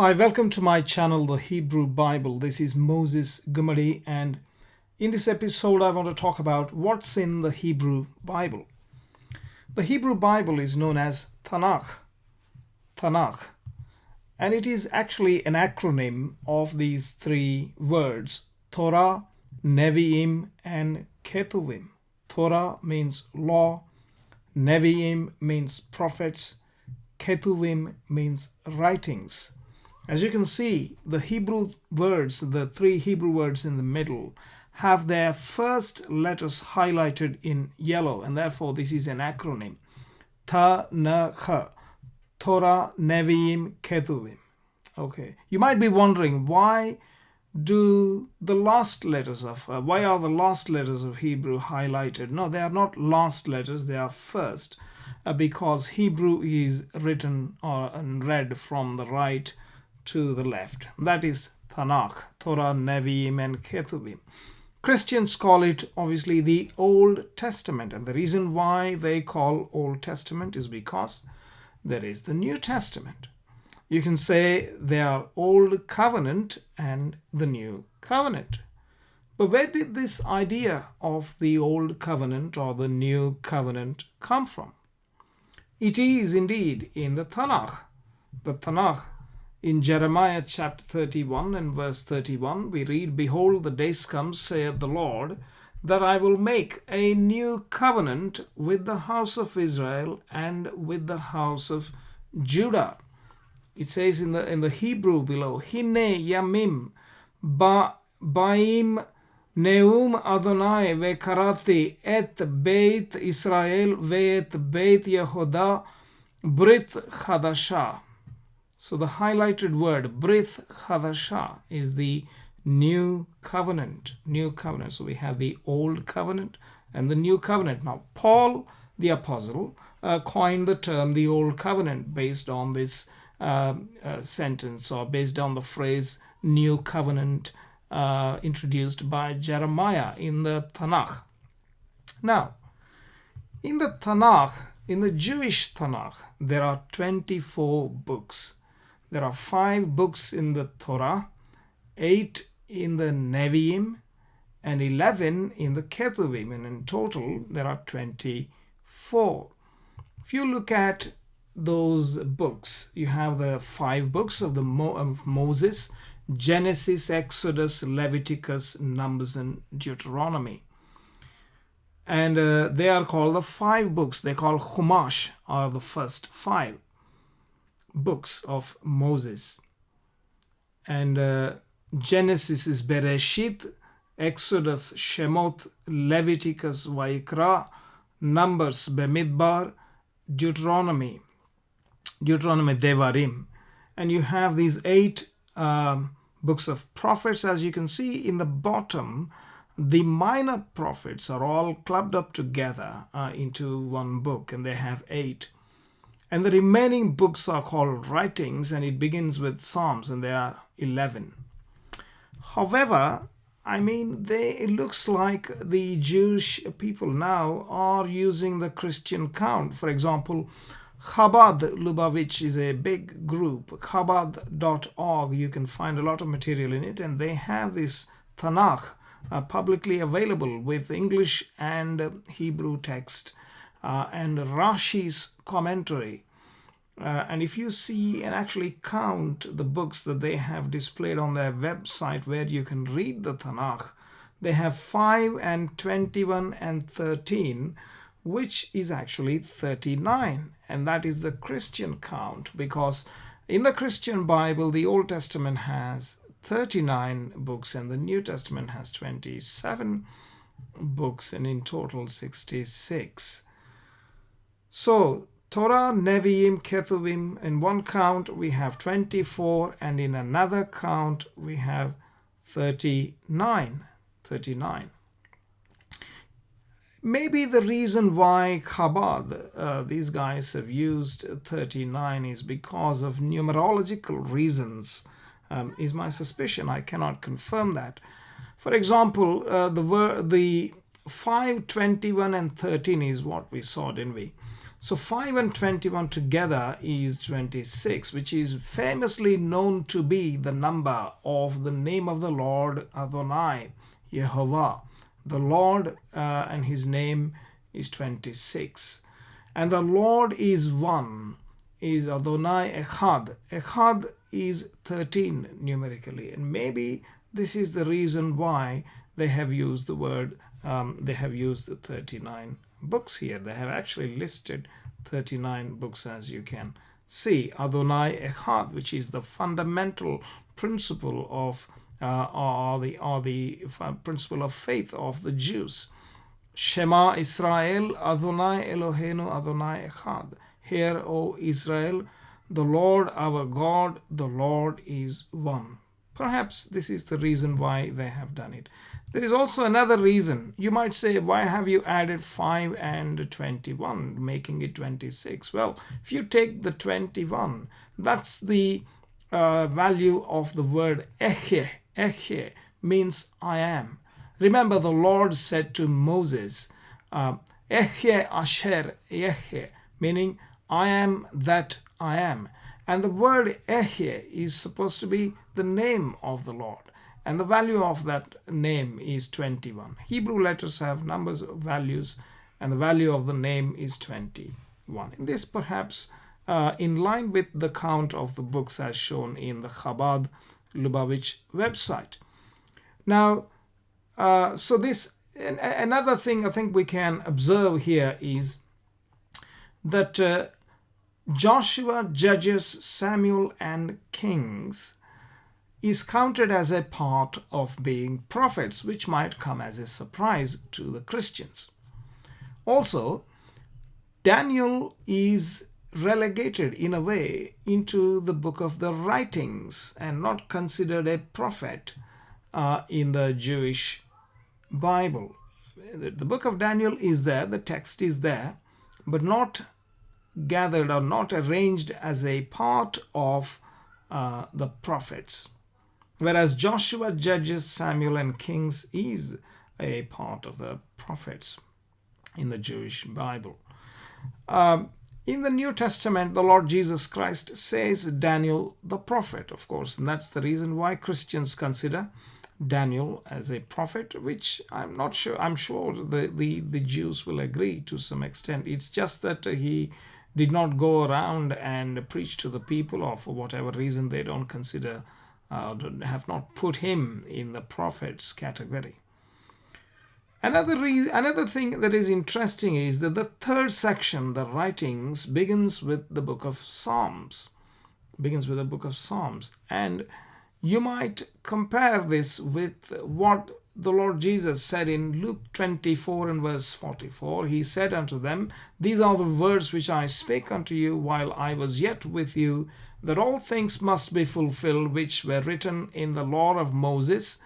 Hi, welcome to my channel, The Hebrew Bible. This is Moses Gumadi, and in this episode, I want to talk about what's in the Hebrew Bible. The Hebrew Bible is known as Tanakh, Tanakh, and it is actually an acronym of these three words Torah, Nevi'im, and Ketuvim. Torah means law, Nevi'im means prophets, Ketuvim means writings. As you can see, the Hebrew words, the three Hebrew words in the middle, have their first letters highlighted in yellow, and therefore this is an acronym. Ta na kha, Torah, Nevi'im, Ketuvim. Okay, you might be wondering why do the last letters of uh, why are the last letters of Hebrew highlighted? No, they are not last letters; they are first, uh, because Hebrew is written or and read from the right to the left. That is Tanakh, Torah, Nevi'im, and Ketuvim. Christians call it obviously the Old Testament, and the reason why they call Old Testament is because there is the New Testament. You can say they are Old Covenant and the New Covenant. But where did this idea of the Old Covenant or the New Covenant come from? It is indeed in the Tanakh. The Tanakh in Jeremiah chapter 31 and verse 31, we read, Behold, the days come, saith the Lord, that I will make a new covenant with the house of Israel and with the house of Judah. It says in the in the Hebrew below, Hine Yamim ba Baim Neum Adonai vekarati et Beit Israel ve'et Beit Yehuda Brit Chadashah. So the highlighted word, Brith Hadasha, is the new covenant. New covenant. So we have the old covenant and the new covenant. Now, Paul the apostle uh, coined the term the old covenant based on this uh, uh, sentence or based on the phrase new covenant uh, introduced by Jeremiah in the Tanakh. Now, in the Tanakh, in the Jewish Tanakh, there are 24 books there are five books in the Torah, eight in the Nevi'im, and 11 in the Ketuvim, and in total there are 24. If you look at those books, you have the five books of the Mo of Moses, Genesis, Exodus, Leviticus, Numbers, and Deuteronomy. And uh, they are called the five books. They call Chumash, are the first five books of Moses. And uh, Genesis is Bereshit, Exodus, Shemot, Leviticus, Vaikra, Numbers, Bemidbar, Deuteronomy, Deuteronomy, Devarim. And you have these eight um, books of prophets. As you can see in the bottom, the minor prophets are all clubbed up together uh, into one book, and they have eight. And the remaining books are called writings and it begins with Psalms and there are 11. However, I mean, they, it looks like the Jewish people now are using the Christian count. For example, Chabad Lubavitch is a big group, chabad.org. You can find a lot of material in it, and they have this Tanakh uh, publicly available with English and Hebrew text uh, and Rashi's commentary. Uh, and if you see and actually count the books that they have displayed on their website where you can read the Tanakh, they have 5 and 21 and 13, which is actually 39. And that is the Christian count because in the Christian Bible, the Old Testament has 39 books and the New Testament has 27 books and in total 66. So Torah, Nevi'im, Ketuvim, in one count we have 24 and in another count we have 39. 39. Maybe the reason why Chabad, uh, these guys have used 39 is because of numerological reasons, um, is my suspicion. I cannot confirm that. For example, uh, the, the 5, 21 and 13 is what we saw, didn't we? So 5 and 21 together is 26, which is famously known to be the number of the name of the Lord Adonai, Yehovah. The Lord uh, and his name is 26. And the Lord is one, is Adonai Echad. Echad is 13 numerically. And maybe this is the reason why they have used the word, um, they have used the 39 books here. They have actually listed 39 books as you can see. Adonai Echad, which is the fundamental principle of uh, or the or the principle of faith of the Jews. Shema Israel Adonai Eloheinu Adonai Echad. Hear, O Israel, the Lord our God, the Lord is one. Perhaps this is the reason why they have done it. There is also another reason. You might say, why have you added 5 and 21, making it 26? Well, if you take the 21, that's the uh, value of the word Ehyeh. Ehyeh means I am. Remember, the Lord said to Moses, uh, Ehyeh asher Ehyeh, meaning I am that I am. And the word Ehyeh is supposed to be the name of the Lord. And the value of that name is 21. Hebrew letters have numbers of values, and the value of the name is 21. In this, perhaps, uh, in line with the count of the books as shown in the Chabad Lubavitch website. Now, uh, so this another thing I think we can observe here is that uh, Joshua, Judges, Samuel, and Kings is counted as a part of being prophets, which might come as a surprise to the Christians. Also, Daniel is relegated in a way into the book of the writings and not considered a prophet uh, in the Jewish Bible. The book of Daniel is there, the text is there, but not gathered or not arranged as a part of uh, the prophets. Whereas Joshua, Judges, Samuel, and Kings is a part of the prophets in the Jewish Bible. Um, in the New Testament, the Lord Jesus Christ says Daniel the prophet, of course, and that's the reason why Christians consider Daniel as a prophet, which I'm not sure, I'm sure the, the, the Jews will agree to some extent. It's just that he did not go around and preach to the people or for whatever reason they don't consider uh, have not put him in the prophets category. Another another thing that is interesting is that the third section the writings begins with the book of psalms. Begins with the book of psalms. And you might compare this with what the Lord Jesus said in Luke 24 and verse 44, He said unto them, These are the words which I spake unto you while I was yet with you, that all things must be fulfilled which were written in the law of Moses,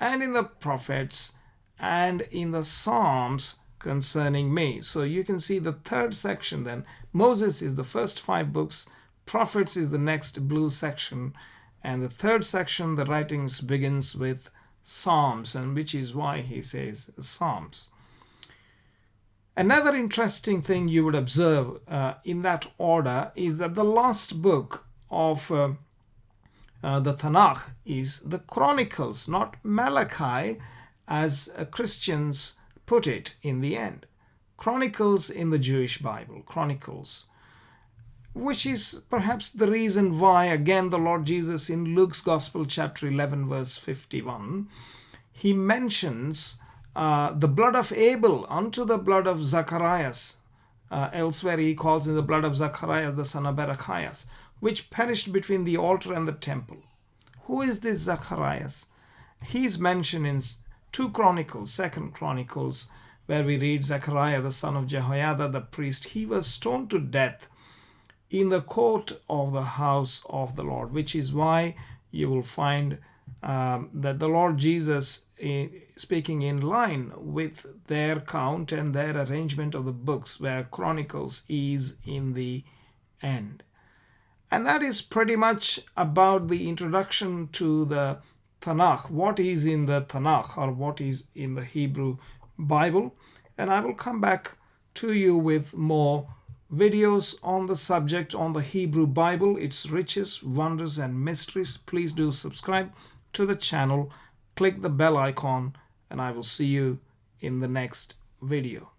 and in the prophets, and in the Psalms concerning me. So you can see the third section then. Moses is the first five books, prophets is the next blue section, and the third section, the writings begins with Psalms, and which is why he says Psalms. Another interesting thing you would observe uh, in that order is that the last book of uh, uh, the Tanakh is the Chronicles, not Malachi, as uh, Christians put it in the end. Chronicles in the Jewish Bible, Chronicles which is perhaps the reason why, again, the Lord Jesus in Luke's Gospel, chapter 11, verse 51, he mentions uh, the blood of Abel unto the blood of Zacharias. Uh, elsewhere, he calls in the blood of Zacharias, the son of Barachias, which perished between the altar and the temple. Who is this Zacharias? He is mentioned in 2 Chronicles, 2nd Chronicles, where we read Zechariah, the son of Jehoiada, the priest. He was stoned to death in the court of the house of the Lord, which is why you will find um, that the Lord Jesus, eh, speaking in line with their count and their arrangement of the books, where Chronicles is in the end. And that is pretty much about the introduction to the Tanakh, what is in the Tanakh or what is in the Hebrew Bible. And I will come back to you with more videos on the subject on the Hebrew Bible, its riches, wonders, and mysteries, please do subscribe to the channel. Click the bell icon, and I will see you in the next video.